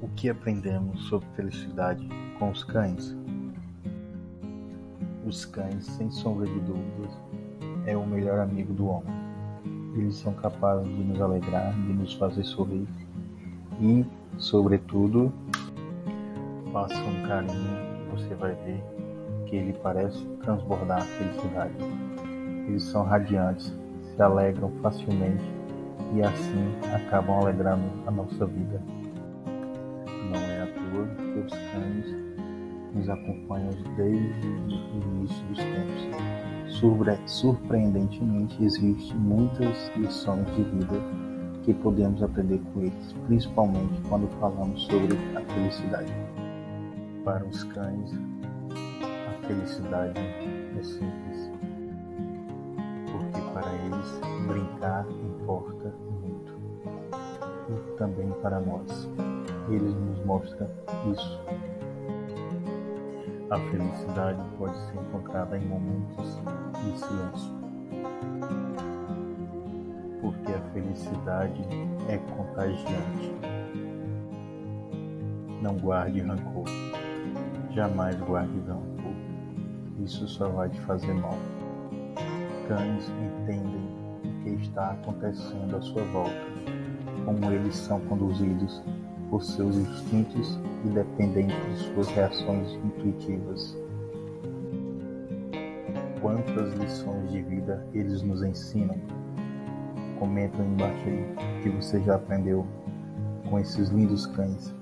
O que aprendemos sobre felicidade com os cães? Os cães, sem sombra de dúvidas, é o melhor amigo do homem. Eles são capazes de nos alegrar, de nos fazer sorrir e, sobretudo, faça um carinho, você vai ver que ele parece transbordar a felicidade. Eles são radiantes, se alegram facilmente e assim acabam alegrando a nossa vida. Não é à toa que os cães nos acompanham desde o início dos tempos. Surpreendentemente, existem muitas lições de vida que podemos aprender com eles, principalmente quando falamos sobre a felicidade. Para os cães, a felicidade é simples, porque para eles brincar importa muito, e também para nós eles nos mostram isso. A felicidade pode ser encontrada em momentos de silêncio. Porque a felicidade é contagiante. Não guarde rancor. Jamais guarde rancor. Isso só vai te fazer mal. Cães entendem o que está acontecendo à sua volta, como eles são conduzidos por seus instintos e dependente de suas reações intuitivas. Quantas lições de vida eles nos ensinam? Comenta embaixo aí que você já aprendeu com esses lindos cães.